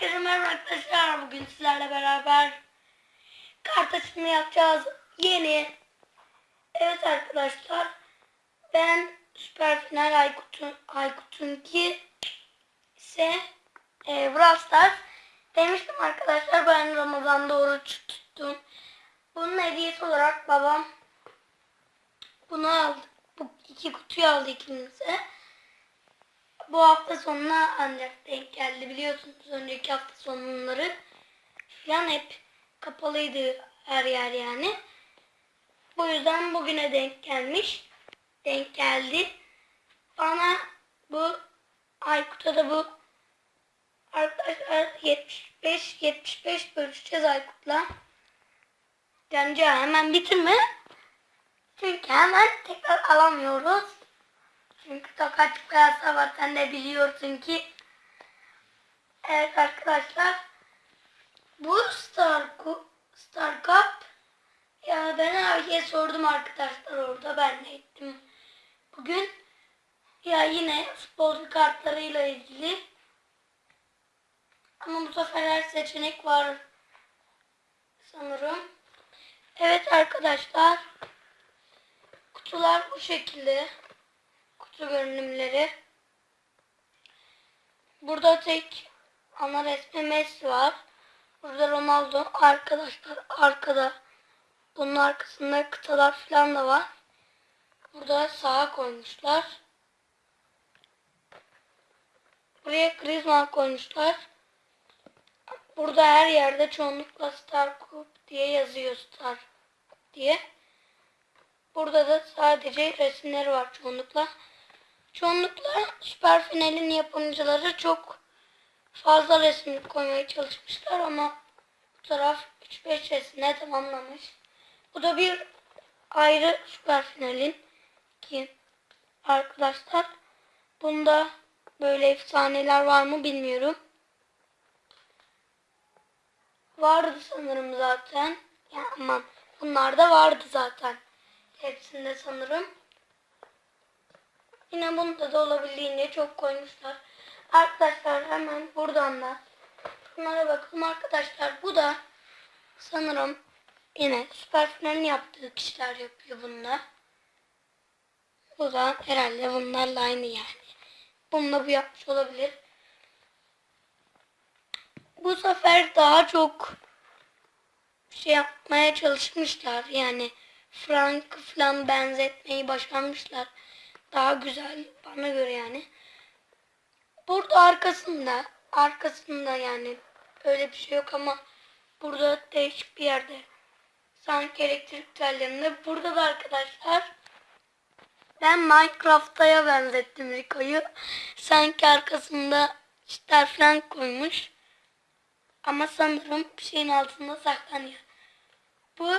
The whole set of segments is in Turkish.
Herkese merhaba arkadaşlar. Bugün sizlerle beraber kart açımı yapacağız. Yeni. Evet arkadaşlar. Ben Süper Final Aykut'un Aykut'unki ise e, Brawl Stars. Demiştim arkadaşlar ben Ramazan'da oruç tuttum. Bunun hediyesi olarak babam bunu aldı. Bu iki kutuyu aldı ikimize bu hafta sonuna ancak denk geldi. Biliyorsunuz önceki hafta sonları falan hep kapalıydı her yer yani. Bu yüzden bugüne denk gelmiş. Denk geldi. Bana bu Aykut'a da bu arkadaşlar 75 75 bölüşeceğiz Aykut'la. Bence hemen bitirme. Çünkü hemen tekrar alamıyoruz. Çünkü tokat kıyasa var sen de biliyorsun ki. Evet arkadaşlar. Bu Star, Star Cup ya ben abiye sordum arkadaşlar orada ben de ettim. Bugün ya yine futbolcu kartlarıyla ilgili ama bu sefer her seçenek var sanırım. Evet arkadaşlar kutular bu şekilde kutu görünümleri. Burada tek ana resmi Messi var. Burada Ronaldo arkadaşlar arkada. Bunun arkasında kıtalar falan da var. Burada sağa koymuşlar. Buraya Griezmann koymuşlar. Burada her yerde çoğunlukla Star Cup diye yazıyor Star diye. Burada da sadece resimleri var çoğunlukla. Çoğunlukla süper finalin yapımcıları çok fazla resim koymaya çalışmışlar ama bu taraf 3-5 resimle tamamlamış. Bu da bir ayrı süper finalin ki arkadaşlar bunda böyle efsaneler var mı bilmiyorum. Vardı sanırım zaten. Ya aman bunlar da vardı zaten. Hepsinde sanırım. Yine bunda da olabildiğince çok koymuşlar. Arkadaşlar hemen buradan da bunlara bakalım arkadaşlar. Bu da sanırım yine süper finalin yaptığı kişiler yapıyor bununla. Bu da herhalde bunlarla aynı yani. Bununla bu yapmış olabilir. Bu sefer daha çok şey yapmaya çalışmışlar. Yani Frank falan benzetmeyi başarmışlar. Daha güzel bana göre yani. Burada arkasında arkasında yani öyle bir şey yok ama burada değişik bir yerde sanki elektrik tellerinde. Burada da arkadaşlar ben Minecraft'a benzettim Rico'yu. Sanki arkasında çitler falan koymuş. Ama sanırım bir şeyin altında saklanıyor. Bu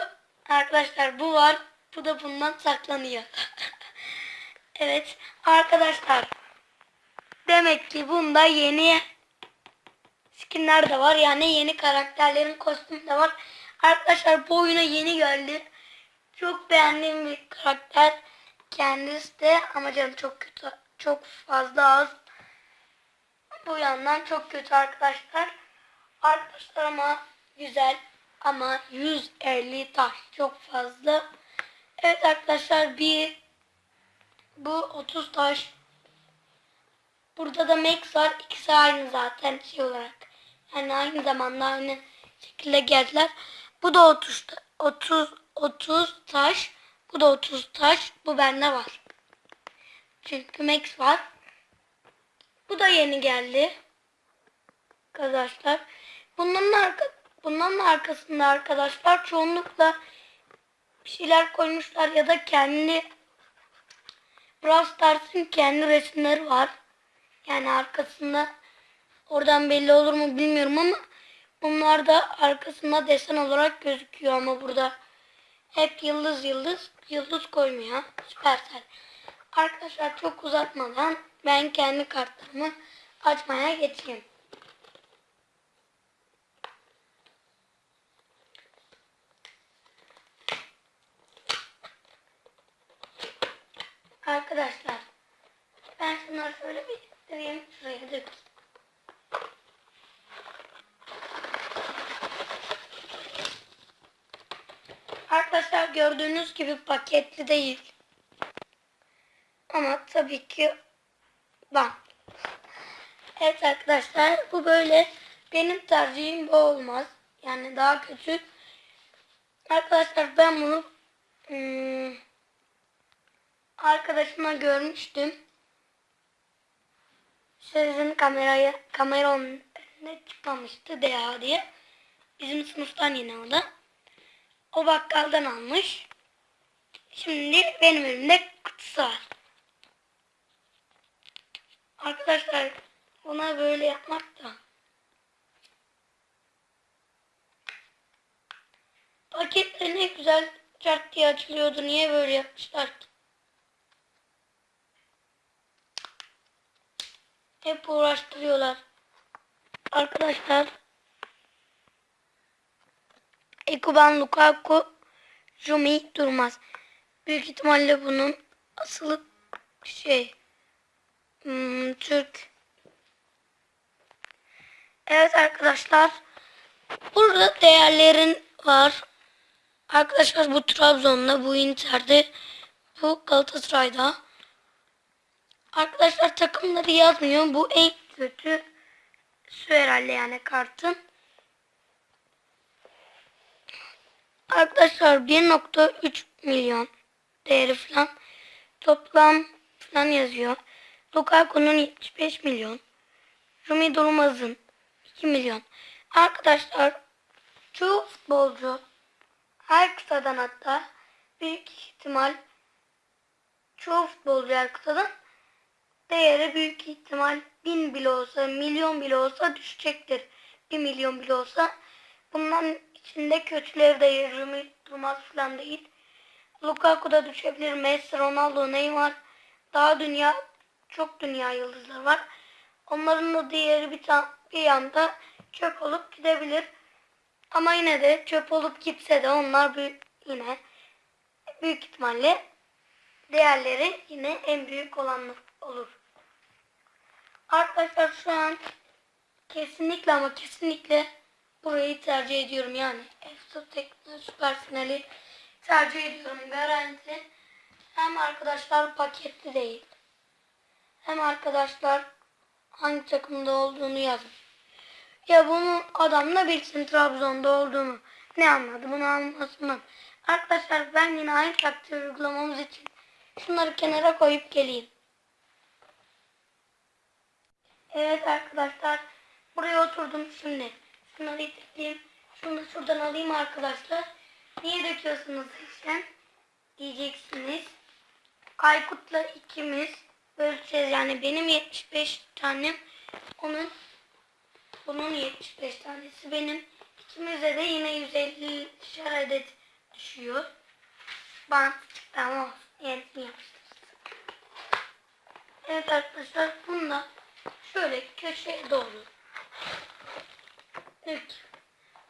arkadaşlar bu var. Bu da bundan saklanıyor. Evet arkadaşlar. Demek ki bunda yeni skinler de var. Yani yeni karakterlerin kostümü de var. Arkadaşlar bu oyuna yeni geldi. Çok beğendiğim bir karakter. Kendisi de ama canım çok kötü. Çok fazla az. Bu yandan çok kötü arkadaşlar. Arkadaşlar ama güzel. Ama 150 taş çok fazla. Evet arkadaşlar bir bu 30 taş. Burada da Max var. İkisi aynı zaten şey olarak. Yani aynı zamanda aynı şekilde geldiler. Bu da 30 30 30 taş. Bu da 30 taş. Bu bende var. Çünkü Max var. Bu da yeni geldi. Arkadaşlar. Bunların arka bunların arkasında arkadaşlar çoğunlukla bir şeyler koymuşlar ya da kendi Brawl Stars'ın kendi resimleri var. Yani arkasında oradan belli olur mu bilmiyorum ama bunlar da arkasında desen olarak gözüküyor ama burada hep yıldız yıldız yıldız koymuyor. Süpersel. Arkadaşlar çok uzatmadan ben kendi kartlarımı açmaya geçeyim. Arkadaşlar ben şunları şöyle bir döveyim şuraya dökeyim. Arkadaşlar gördüğünüz gibi paketli değil. Ama tabii ki ben. Evet arkadaşlar bu böyle benim tercihim bu olmaz. Yani daha kötü. Arkadaşlar ben bunu hmm, arkadaşıma görmüştüm. Sizin kameraya kamera onun önüne çıkmamıştı DA diye. Bizim sınıftan yine o da. O bakkaldan almış. Şimdi benim elimde kutusu var. Arkadaşlar buna böyle yapmak da paketleri ne güzel çart diye açılıyordu. Niye böyle yapmışlar ki? Hep uğraştırıyorlar. Arkadaşlar Ekuban Lukaku Jumi Durmaz. Büyük ihtimalle bunun asılı şey hmm, Türk. Evet arkadaşlar. Burada değerlerin var. Arkadaşlar bu Trabzon'da, bu Inter'de, bu Galatasaray'da. Arkadaşlar takımları yazmıyor. Bu en kötü su herhalde yani kartın. Arkadaşlar 1.3 milyon değeri falan. Toplam falan yazıyor. Lukaku'nun 75 milyon. Rumi Durmaz'ın 2 milyon. Arkadaşlar çoğu futbolcu her kıtadan hatta büyük ihtimal çoğu futbolcu her kıtadan değeri büyük ihtimal bin bile olsa milyon bile olsa düşecektir. Bir milyon bile olsa. Bunların içinde kötüleri de Rumi Durmaz falan değil. Lukaku da düşebilir. Messi, Ronaldo, Neymar. Daha dünya çok dünya yıldızları var. Onların da diğeri bir, bir yanda çöp olup gidebilir. Ama yine de çöp olup gitse de onlar büyük, yine büyük ihtimalle değerleri yine en büyük olanlar olur. Arkadaşlar şu an kesinlikle ama kesinlikle burayı tercih ediyorum. Yani Efsa Tekno Süper Finali tercih ediyorum. Garanti. Hem arkadaşlar paketli değil. Hem arkadaşlar hangi takımda olduğunu yazın. Ya bunu adam da bilsin Trabzon'da olduğunu. Ne anladı bunu anlasın. Arkadaşlar ben yine aynı taktiği uygulamamız için şunları kenara koyup geleyim. Evet arkadaşlar buraya oturdum şimdi. Şunları itekleyeyim. Şunu da şuradan alayım arkadaşlar. Niye döküyorsunuz işten? Diyeceksiniz. Aykut'la ikimiz böleceğiz. Yani benim 75 tanem onun bunun 75 tanesi benim. İkimize de yine 150 adet düşüyor. Bant yenisini yapıştırırız. Evet arkadaşlar bunu da şöyle köşeye doğru dök.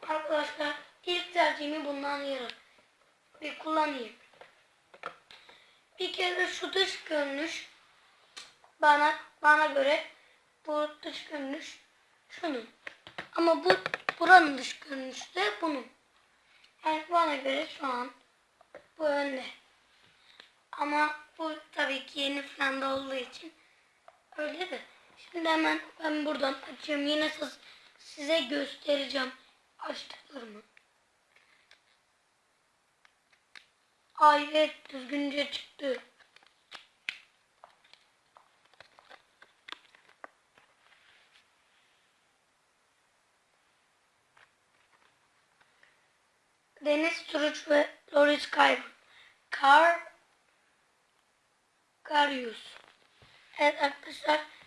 Arkadaşlar ilk tercihimi bundan yarın bir kullanayım. Bir kere şu dış görünüş bana bana göre bu dış görünüş şunun. Ama bu buranın dış görünüşü de bunun. Yani bana göre şu an bu önde. Ama bu tabii ki yeni falan da olduğu için öyle de. Şimdi hemen ben buradan açıyorum. Yine size göstereceğim açtıklarımı. Ay evet düzgünce çıktı. Deniz Turuç ve Loris Kayron. Kar Karius. Evet arkadaşlar.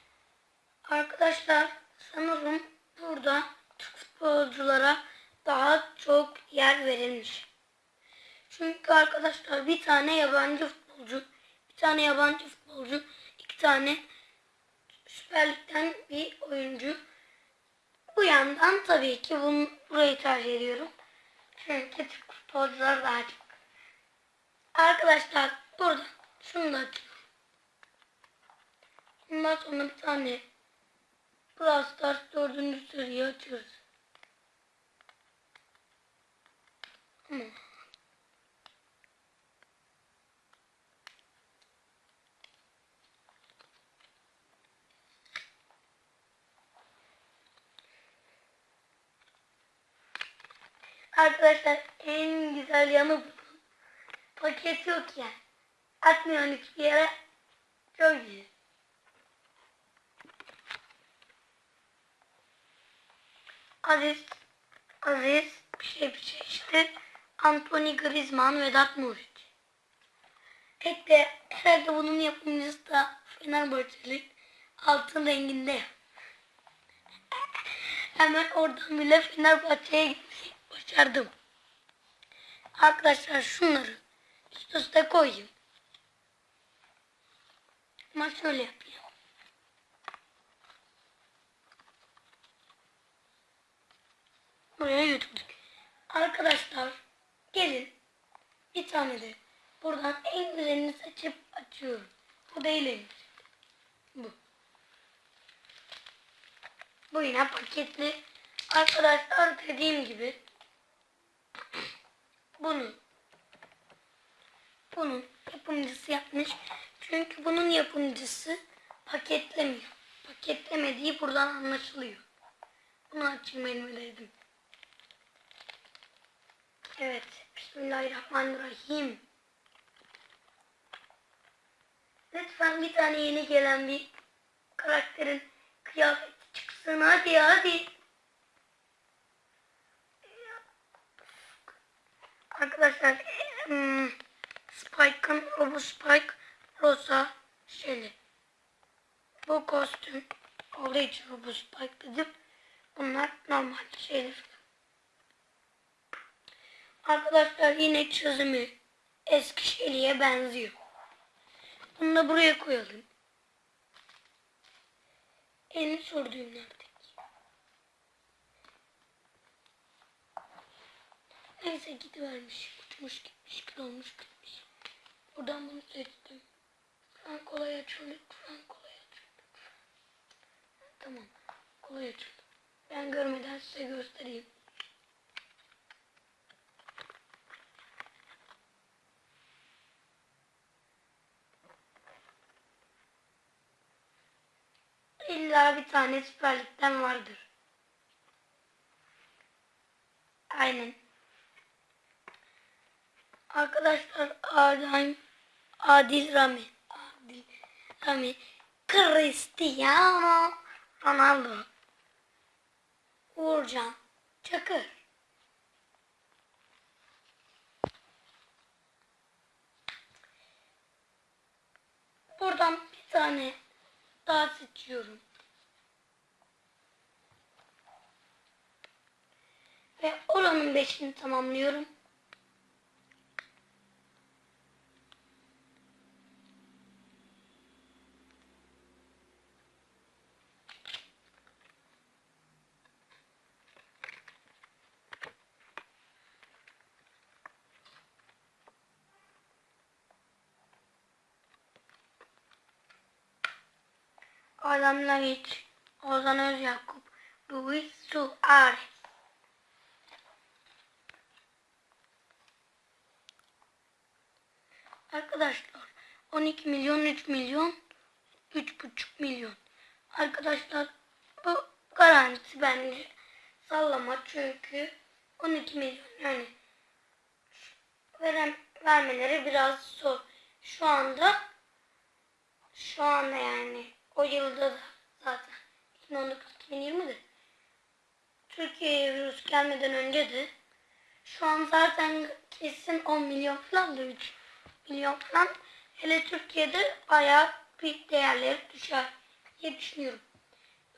Arkadaşlar sanırım burada Türk futbolculara daha çok yer verilmiş. Çünkü arkadaşlar bir tane yabancı futbolcu, bir tane yabancı futbolcu, iki tane Süper Lig'den bir oyuncu. Bu yandan tabii ki bunu, burayı tercih ediyorum. Çünkü Türk futbolcular daha çok. Arkadaşlar burada şunu da açıyorum. Bundan sonra bir tane Brawl Stars 4. seriyi açıyoruz. Arkadaşlar en güzel yanı bu. Paket yok ya. Yani. Hiçbir yere. Çok iyi. Aziz, Aziz bir şey bir şey işte. Anthony Griezmann, Vedat Muriç. Tek de herhalde bunun yapımcısı da Fenerbahçeli altın renginde. Hemen oradan bile Fenerbahçe'ye başardım. Arkadaşlar şunları üst üste koyayım. Ama şöyle yapayım. Buraya götürdük. Arkadaşlar gelin bir tane de buradan en güzelini seçip açıyorum. Bu değil en. Bu. Bu yine paketli. Arkadaşlar dediğim gibi bunu bunun yapımcısı yapmış. Çünkü bunun yapımcısı paketlemiyor. Paketlemediği buradan anlaşılıyor. Bunu açayım elime dedim. Evet. Bismillahirrahmanirrahim. Lütfen bir tane yeni gelen bir karakterin kıyafeti çıksın. Hadi hadi. Arkadaşlar hmm, Spike'ın Robo Spike Rosa şeyli. Bu kostüm olduğu için Robo Spike dedim. Bunlar normal şeyler. Arkadaşlar yine çözümü eski şeyliğe benziyor. Bunu da buraya koyalım. En sorduğum nerede? Neyse gidivermiş. Uçmuş gitmiş. Kül olmuş gitmiş. Buradan bunu seçtim. Şu kolay açıldı. Şu kolay açıldı. Tamam. Kolay açıldı. Ben görmeden size göstereyim. İlla bir tane süperlikten vardır. Aynen. Arkadaşlar Adem Adil Rami Adil Rami Cristiano Ronaldo Uğurcan Çakır Buradan bir tane daha seçiyorum. Ve oranın beşini tamamlıyorum. Adam Laviç, Ozan Özyakup, Luis Suarez. Arkadaşlar 12 milyon 3 milyon 3,5 milyon. Arkadaşlar bu garanti bence sallama çünkü 12 milyon yani veren, vermeleri biraz zor. Şu anda şu anda yani o yılda da zaten 2019-2020'de Türkiye'ye virüs gelmeden önce de şu an zaten kesin 10 milyon falan da 3 milyon falan. Hele Türkiye'de bayağı bir değerleri düşer diye düşünüyorum.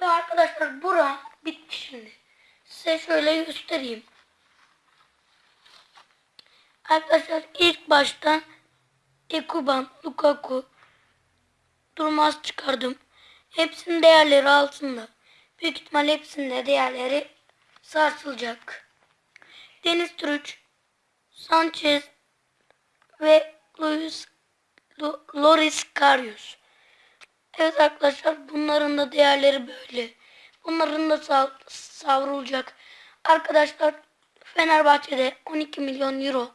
Ve arkadaşlar bura bitti şimdi. Size şöyle göstereyim. Arkadaşlar ilk başta Ekuban, Lukaku, Durmaz çıkardım. Hepsinin değerleri altında. Büyük ihtimal hepsinde değerleri sarsılacak. Deniz Türüç, Sanchez ve Luis Loris Karius. Evet arkadaşlar bunların da değerleri böyle. Bunların da sav savrulacak. Arkadaşlar Fenerbahçe'de 12 milyon euro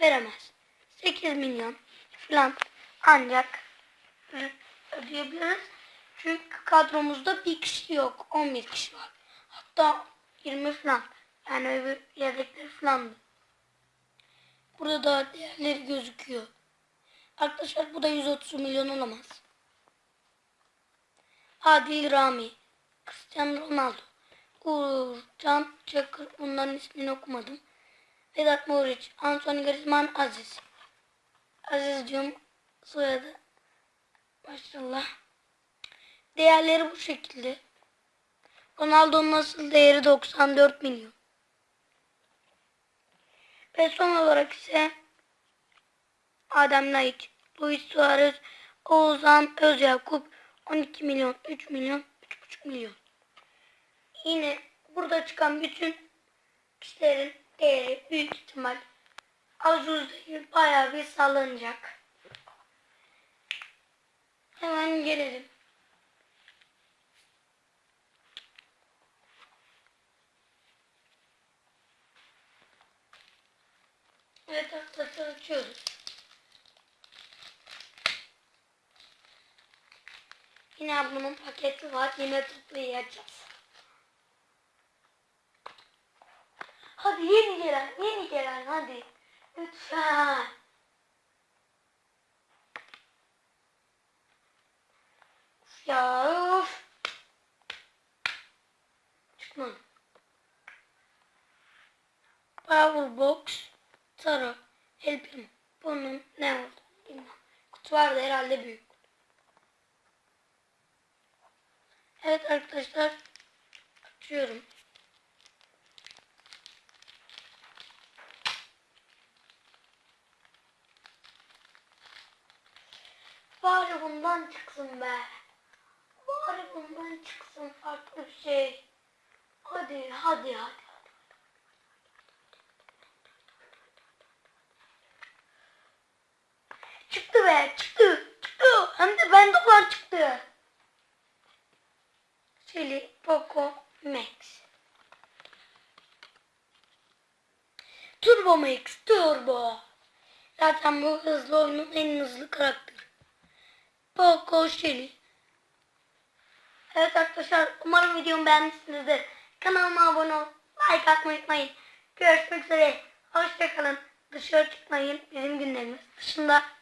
veremez. 8 milyon falan ancak ödeyebiliriz. Çünkü kadromuzda bir kişi yok. 11 kişi var. Hatta 20 falan. Yani öbür yedekleri falandı. Burada da değerleri gözüküyor. Arkadaşlar bu da 130 milyon olamaz. Adil Rami. Cristiano Ronaldo. Uğur Can Çakır. Bunların ismini okumadım. Vedat Muriç. Anthony Griezmann Aziz. Azizciğim soyadı. Maşallah. Değerleri bu şekilde. Ronaldo'nun asıl değeri 94 milyon. Ve son olarak ise Adem Laiç, Luis Suarez, Oğuzhan Özyakup 12 milyon, 3 milyon, 3,5 milyon. Yine burada çıkan bütün kişilerin değeri büyük ihtimal az uz bayağı bir sallanacak. Hemen gelelim. Evet arkadaşlar açıyoruz. Yine ablamın paketi var. Yine tıklayacağız. Hadi yeni gelen, yeni gelen hadi. Lütfen. Uf Ya of. Çıkmadı. Powerbox Taro. El Primo. Bunun ne oldu bilmem. Kutu vardı herhalde büyük. Evet arkadaşlar. Açıyorum. Bari bundan çıksın be. Bari bundan çıksın farklı bir şey. Hadi hadi hadi. Çıktı be çıktı. Çıktı. Hem de bende olan çıktı. Chili Poco Max. Turbo Max Turbo. Zaten bu hızlı oyunun en hızlı karakteri. Poco Shelly. Evet arkadaşlar umarım videomu beğenmişsinizdir. Kanalıma abone ol, like atmayı unutmayın. Görüşmek üzere. Hoşçakalın. Dışarı çıkmayın. Bizim günlerimiz dışında